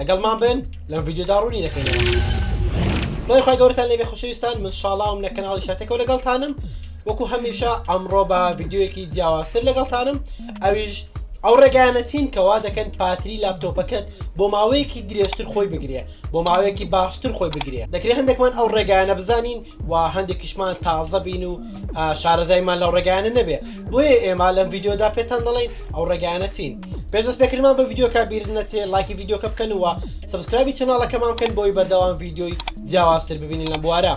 لەگەڵمان بن لەم ڤیددیودا ڕوونی دەکەینەوە سڵی خی گەورتان لێبێ خوشویستان من شڵاوم لە کەناڵی شاتێکەوە لەگەڵتانم وەکو هەمیشە ئەمڕۆ بە ڤیددیوەکی جیاوازتر لەگەڵتانم ئەویش ئەو ڕێگانە چین کەوا دەکەن پاتری لاپتۆپەکەت بۆ ماوەیەکی درێژتر خۆی بگرێ بۆ ماوەیەکی باشتر خۆی بگرێ دەکرێت هەندێکمان ئەو ڕێگانە بزانین و هەندێکیشمان تازە بین و شارەزایمان لەو ڕێگانە نەبێ بۆیە ئێمە لەم ڤیددیودا پێتان دەڵین ئەو ڕێگانە چین پێش دەست پێکردمان بە ڤیددیوکە بیر نەچێ لایکی ڤیددیوکە بکەن و سبسکرابی چناڵەکەمان بکەن بۆی بەردەوام ڤیددیۆی جیاوازتر ببینین لە بوارە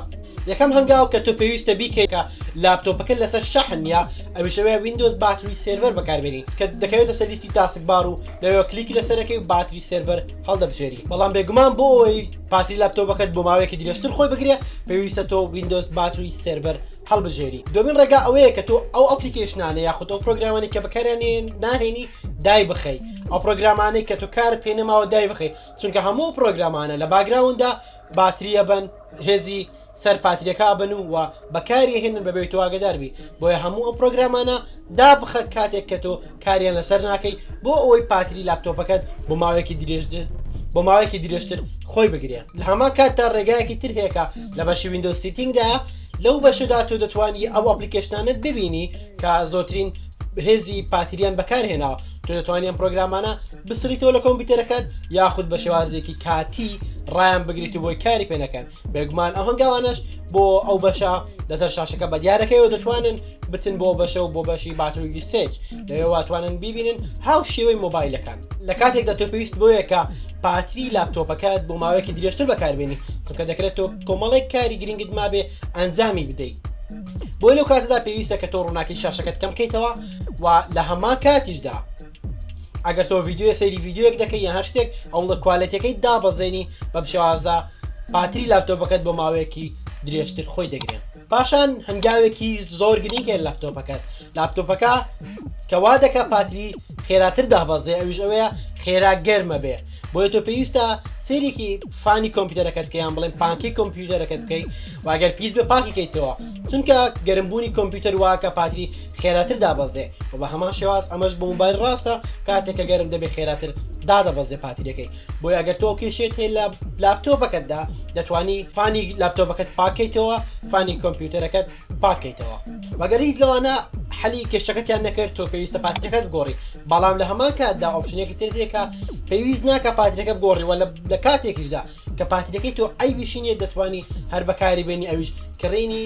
یەکەم هەنگاو کە تۆ پێویستە بیکەیکە لاپتۆپەکە لەسەر شەحن نیە ئەویشەوەیە وینندۆز باتری سێرڤەر بەکاربێنی کە دەکەوێتە سەلیستی تاسکبار و لەوێ کلیکی لەسەرەکەی و باتری سێرڤەر هەڵدەبژێری بەڵام بێگومان بۆ ئەوەی پاتری لاپتۆپەکەت بۆ ماوەیەکی درێژتر خۆی بگرێ پێویستە تۆ وینندۆز باتری سێرڤەر هەڵبژێری دومین ڕێگا ئەوەیە کە تۆ ئەو ئەپلیکیشنانە یاخود ئەو پرۆگرامانی کە بکارێنێن ناهێنی دای بخەی ئەو پرۆگرامانەی کە تۆ کارت پێ نەماوە دای بخەی چونکە هەموو پرۆگرامانە لە باگراوندا باتریە بن هێزی سەر پاتریەکە بن و وە بەکاری هێنن بەبێ تواگەداربی بۆیە هەموو ئەو پرۆگرامانە دابخە کاتێک کە تۆ کاریان لەسەر ناکەی بۆ ئەوەی پاتری لاپتۆپەکەت بۆ ماوەیەکی درێژدن بۆ ماوەیەکی درێژتر خۆی بگرێ لە هەما کاتتا ڕێگایەکی تر هەیەکە لە بەشی وینندۆستیتینگدا لەو بەشەدا تۆ دەتوانی ئەو ئەپلیکەشنانت ببینی کە زۆترین هێزی پاتریان بەکارهێناوە تۆ دەتوانانی ئەم پرۆگرامانە بسریتەوە لە کۆمپیوتەرەکەت یاخود بە شێوازێکی کاتی ڕایان بگریت و بۆی کاری پێەکەن بێگومان ئەو هەنگاوانش بۆ ئەو بەشە لەسەر شاشەکە بە دیارەکەیەوە دەتوانن بچن بۆ بەشە و بۆ بەشی باتروگی سێج لەوێ واتوانن ببینن هاو شێوەی مۆبایلەکان لە کاتێکدا تۆ پێویست بۆیەکە پاتری لاپتۆپەکەت بۆ ماوەیەکی درێژتر بەکاربیێنی چونکە دەکرێت تۆ کۆمەڵێک کاری گرنگت مابێ ئەنجامی بدەیت بۆی لەو کاتەدا پێویستە کە تۆ ڕووناکی شاشەکەت کەم بکەیتەوە و لە هەمان کاتیشدا ئەگەر تۆ ڤیددیوە سەیری ڤیددیوەک دەکەی یا هەر شتێک ئەوڵە کوالەتەکەی دابەزێنی بەم شێوازە پاتری لاپتۆپەکەت بۆ ماوەیەکی درێژتر خۆی دەگرێت پاشان هەنگاوێکی زۆر گرنگێن لاپتۆپەکە لاپتۆپەکە کەوا دەکە پاتری خێراتر دابەزێ ئەویش ئەوەیە خێرا گەرمە بێ بۆیە تۆ پێویستە سێرێکی فانی کۆمپیوتەرەکەت کەیان بڵێن پانکی کۆمپیوتەرەکەت بکەیت واگەر پیس بە پاکی کەیتەوە چونکە گەرمبوونی کۆمپیوتەر واکە پاتری خێراتر دابەزێ و بە هەمان شێواز ئەمەش بۆ موبایل ڕاستە کاتێکە گەرم دەبێت خێراتر دادەبەزێ پاتریەکەی بۆی ئەگەر تۆ کێشێت هەیە لە لاپتۆپەکەتدا دەتوانی فانی لاپتۆپەکەت پاکەیتەوە فانی کۆمپیوتەرەکەت پاکەیتەوە وەگەر هیچ لەوانە حەلی کێشەکەتیان نەکرد تۆ پێویستە پاتەکەت گۆڕی بەڵام لە هەمان کاتدا ئۆپشنێکی ترێکە پێویست ناکە پاتەکە گۆڕیوە لە کاتێکیشدا کە پاتەکەی تۆ ئەی بشینێت دەتوانی هەر بەکاری بێنی ئەویش کڕینی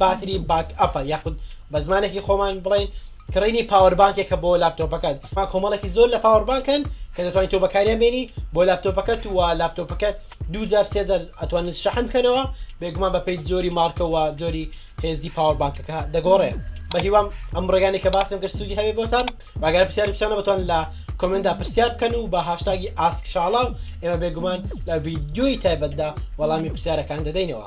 باتری باک ئەپە یاخود بە زمانێکی خۆمان بڵین کڕینی پاوەربانکێکە بۆ لاپتۆپەکەت ئەمە کۆمەڵێکی زۆر لە پاوەربانکەن کە دەتوانین تۆ بەکاریان بێنی بۆ لاپتۆپەکەت و لاپتۆپەکەت دوجار سێجار ئەتوانن شەحن بکەنەوە بێگومان بە پێی زۆری مارکەوە زۆری هێزی پاوەربانکەکە دەگۆڕێ بە هیوام ئەم ڕێگانی کە باسم کرد سوودی هەبێ بۆتان باگەر پرسیاری پیشانە بتوان لە کۆمندا پرسیار بکەن و بە هاشتاگی ئاسک شاڵاو ئێمە بێگومان لە ڤیددیوی تایبەتدا وەڵامی پرسیارەکان دەدەینەوە.